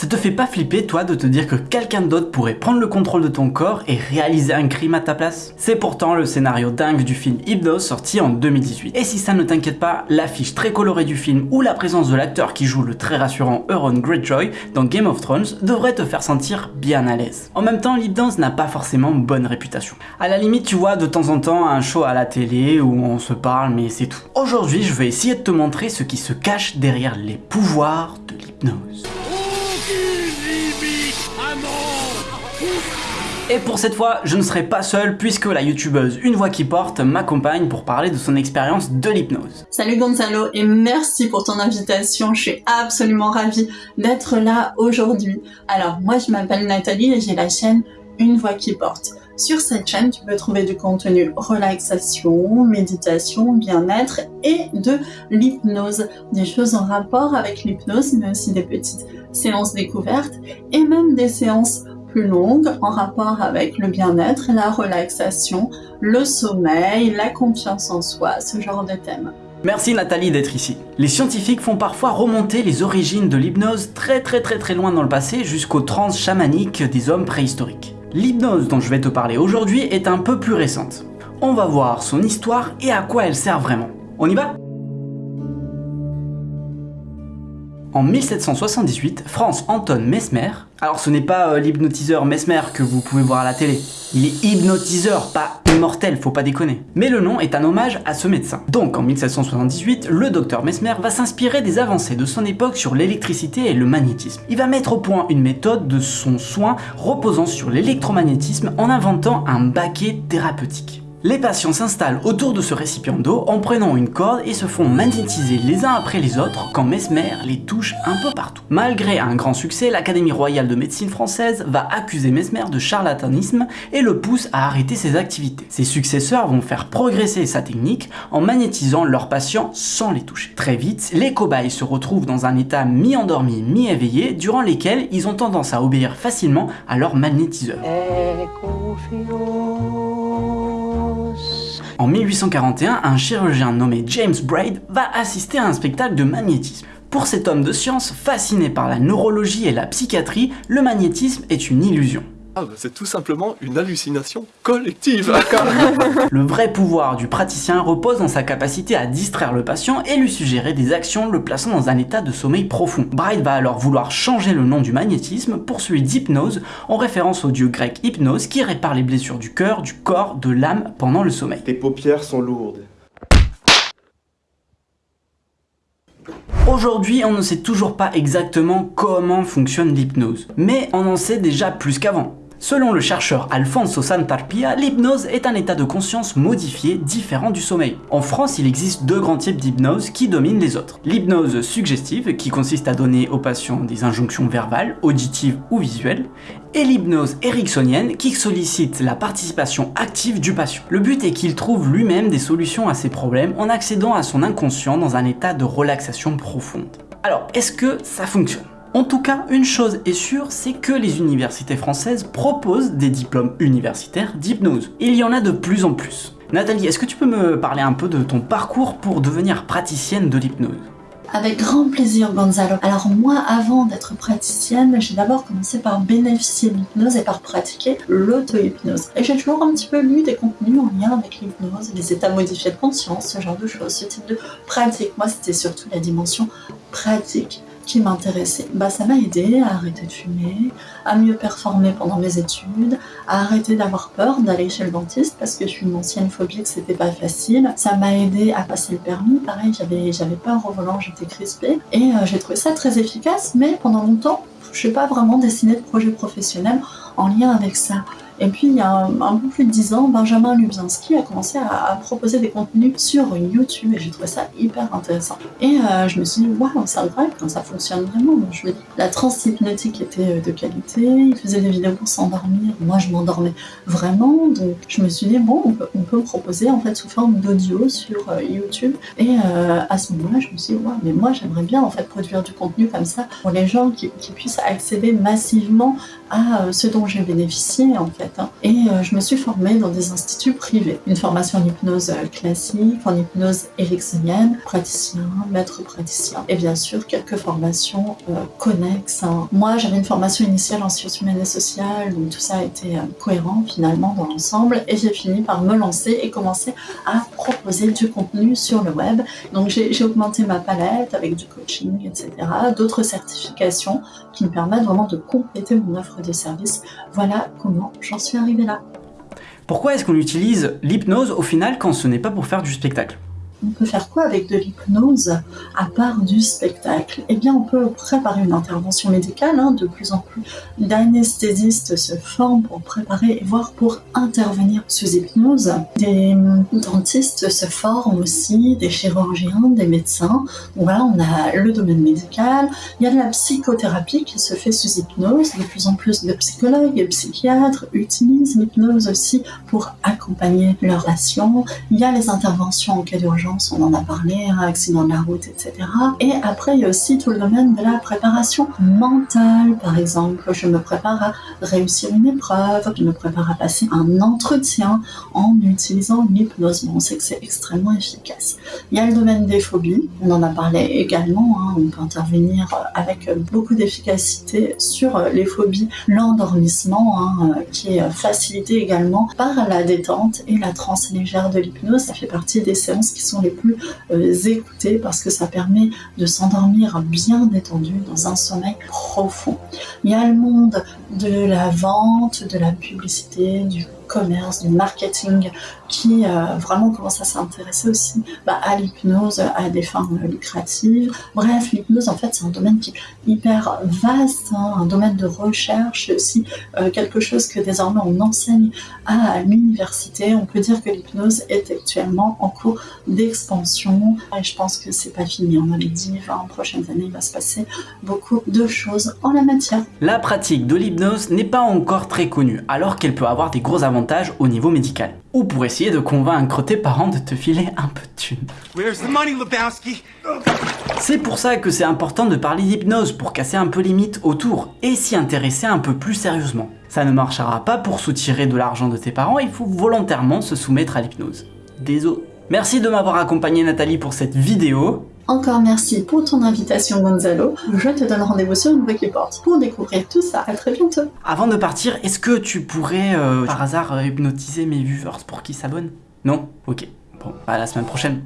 Ça te fait pas flipper toi de te dire que quelqu'un d'autre pourrait prendre le contrôle de ton corps et réaliser un crime à ta place? C'est pourtant le scénario dingue du film Hypnose sorti en 2018. Et si ça ne t'inquiète pas, l'affiche très colorée du film ou la présence de l'acteur qui joue le très rassurant Euron Greyjoy dans Game of Thrones devrait te faire sentir bien à l'aise. En même temps, l'hypnose n'a pas forcément bonne réputation. À la limite, tu vois de temps en temps un show à la télé où on se parle mais c'est tout. Aujourd'hui, je vais essayer de te montrer ce qui se cache derrière les pouvoirs de l'hypnose. Et pour cette fois, je ne serai pas seul puisque la youtubeuse Une Voix qui Porte m'accompagne pour parler de son expérience de l'hypnose. Salut Gonzalo et merci pour ton invitation, je suis absolument ravie d'être là aujourd'hui. Alors moi je m'appelle Nathalie et j'ai la chaîne Une Voix qui Porte. Sur cette chaîne, tu peux trouver du contenu relaxation, méditation, bien-être et de l'hypnose. Des choses en rapport avec l'hypnose, mais aussi des petites séances découvertes et même des séances plus longues en rapport avec le bien-être, la relaxation, le sommeil, la confiance en soi, ce genre de thèmes. Merci Nathalie d'être ici. Les scientifiques font parfois remonter les origines de l'hypnose très très très très loin dans le passé jusqu'aux trans chamaniques des hommes préhistoriques. L'hypnose dont je vais te parler aujourd'hui est un peu plus récente. On va voir son histoire et à quoi elle sert vraiment. On y va? En 1778, France Anton Mesmer, alors ce n'est pas euh, l'hypnotiseur Mesmer que vous pouvez voir à la télé, il est hypnotiseur, pas immortel, faut pas déconner. Mais le nom est un hommage à ce médecin. Donc en 1778, le docteur Mesmer va s'inspirer des avancées de son époque sur l'électricité et le magnétisme. Il va mettre au point une méthode de son soin reposant sur l'électromagnétisme en inventant un baquet thérapeutique. Les patients s'installent autour de ce récipient d'eau en prenant une corde et se font magnétiser les uns après les autres quand Mesmer les touche un peu partout. Malgré un grand succès, l'Académie royale de médecine française va accuser Mesmer de charlatanisme et le pousse à arrêter ses activités. Ses successeurs vont faire progresser sa technique en magnétisant leurs patients sans les toucher. Très vite, les cobayes se retrouvent dans un état mi-endormi, mi-éveillé, durant lesquels ils ont tendance à obéir facilement à leur magnétiseur. En 1841, un chirurgien nommé James Braid va assister à un spectacle de magnétisme. Pour cet homme de science, fasciné par la neurologie et la psychiatrie, le magnétisme est une illusion. Ah bah, c'est tout simplement une hallucination collective Le vrai pouvoir du praticien repose dans sa capacité à distraire le patient et lui suggérer des actions le plaçant dans un état de sommeil profond. Bright va alors vouloir changer le nom du magnétisme pour celui d'hypnose en référence au dieu grec Hypnose qui répare les blessures du cœur, du corps, de l'âme pendant le sommeil. Tes paupières sont lourdes. Aujourd'hui, on ne sait toujours pas exactement comment fonctionne l'hypnose, mais on en sait déjà plus qu'avant. Selon le chercheur Alfonso Santarpia, l'hypnose est un état de conscience modifié différent du sommeil. En France, il existe deux grands types d'hypnose qui dominent les autres. L'hypnose suggestive, qui consiste à donner aux patients des injonctions verbales, auditives ou visuelles, et l'hypnose ericksonienne qui sollicite la participation active du patient. Le but est qu'il trouve lui-même des solutions à ses problèmes en accédant à son inconscient dans un état de relaxation profonde. Alors, est-ce que ça fonctionne? En tout cas, une chose est sûre, c'est que les universités françaises proposent des diplômes universitaires d'hypnose. Il y en a de plus en plus. Nathalie, est-ce que tu peux me parler un peu de ton parcours pour devenir praticienne de l'hypnose? Avec grand plaisir Gonzalo. Alors moi, avant d'être praticienne, j'ai d'abord commencé par bénéficier de l'hypnose et par pratiquer l'auto-hypnose. Et j'ai toujours un petit peu lu des contenus en lien avec l'hypnose, les états modifiés de conscience, ce genre de choses, ce type de pratique. Moi, c'était surtout la dimension pratique qui m'intéressait. Bah, ça m'a aidé à arrêter de fumer, à mieux performer pendant mes études, à arrêter d'avoir peur d'aller chez le dentiste parce que je suis une ancienne phobie que c'était pas facile. Ça m'a aidé à passer le permis. Pareil, j'avais j'avais peur au volant, j'étais crispée. Et euh, j'ai trouvé ça très efficace, mais pendant longtemps, je n'ai pas vraiment dessiné de projet professionnel en lien avec ça. Et puis, il y a un, peu plus de 10 ans, Benjamin Lubzinski a commencé à, proposer des contenus sur YouTube et j'ai trouvé ça hyper intéressant. Et euh, je me suis dit, waouh, c'est incroyable quand ça fonctionne vraiment. je me dis, la hypnotique était euh, de qualité, il faisait des vidéos pour s'endormir. Moi, je m'endormais vraiment. Donc, je me suis dit, bon, on peut, on peut proposer en fait sous forme d'audio sur euh, YouTube. Et à ce moment-là, je me suis dit, waouh, mais moi, j'aimerais bien en fait produire du contenu comme ça pour les gens qui, qui puissent accéder massivement à ce dont j'ai bénéficié en fait. Hein. Et euh, je me suis formée dans des instituts privés. Une formation en hypnose euh, classique, en hypnose ericksonienne, praticien, maître praticien, et bien sûr quelques formations euh, connexes. hein. Moi, j'avais une formation initiale en sciences humaines et sociales, donc tout ça a été cohérent finalement dans l'ensemble, et j'ai fini par me lancer et commencer à proposer du contenu sur le web. Donc j'ai augmenté ma palette avec du coaching, etc. D'autres certifications qui me permettent vraiment de compléter mon offre de service. Voilà comment j'en suis arrivée là. Pourquoi est-ce qu'on utilise l'hypnose au final quand ce n'est pas pour faire du spectacle? On peut faire quoi avec de l'hypnose à part du spectacle? Eh bien, on peut préparer une intervention médicale. hein. de plus en plus d'anesthésistes se forment pour préparer voire pour intervenir sous hypnose. Des hum, dentistes se forment aussi, des chirurgiens, des médecins. Voilà, on a le domaine médical. Il y a de la psychothérapie qui se fait sous hypnose. De plus en plus de psychologues et psychiatres utilisent l'hypnose aussi pour accompagner leurs patients. Il y a les interventions en cas d'urgence, on en a parlé, accident de la route, etc. Et après, il y a aussi tout le domaine de la préparation mentale. Par exemple, je me prépare à réussir une épreuve, je me prépare à passer un entretien en utilisant l'hypnose. Bon, on sait que c'est extrêmement efficace. Il y a le domaine des phobies, on en a parlé également, hein, on peut intervenir avec beaucoup d'efficacité sur les phobies, l'endormissement hein, qui est facilité également par la détente et la transe légère de l'hypnose. Ça fait partie des séances qui sont les plus euh, écoutées parce que ça permet de s'endormir bien détendu dans un sommeil profond. Il y a le monde de la vente, de la publicité, du commerce, du marketing qui euh, vraiment commence à s'intéresser aussi bah, à l'hypnose à des fins lucratives. Bref, l'hypnose en fait c'est un domaine qui est hyper vaste, hein, un domaine de recherche, aussi euh, quelque chose que désormais on enseigne à l'université. On peut dire que l'hypnose est actuellement en cours d'expansion et je pense que c'est pas fini. On avait dit 20 prochaines années il va se passer beaucoup de choses en la matière. La pratique de l'hypnose n'est pas encore très connue, alors qu'elle peut avoir des gros avantages au niveau médical. Ou pour essayer de convaincre tes parents de te filer un peu de thunes. Where's the money, Lebowski? C'est pour ça que c'est important de parler d'hypnose pour casser un peu les mythes autour et s'y intéresser un peu plus sérieusement. Ça ne marchera pas pour soutirer de l'argent de tes parents, il faut volontairement se soumettre à l'hypnose. Désolé. Merci de m'avoir accompagné Nathalie pour cette vidéo. Encore merci pour ton invitation Gonzalo. Je te donne rendez-vous sur une Porte pour découvrir tout ça. À très bientôt. Avant de partir, est-ce que tu pourrais euh, par hasard euh, hypnotiser mes viewers pour qu'ils s'abonnent? Non? Ok. Bon, à la semaine prochaine.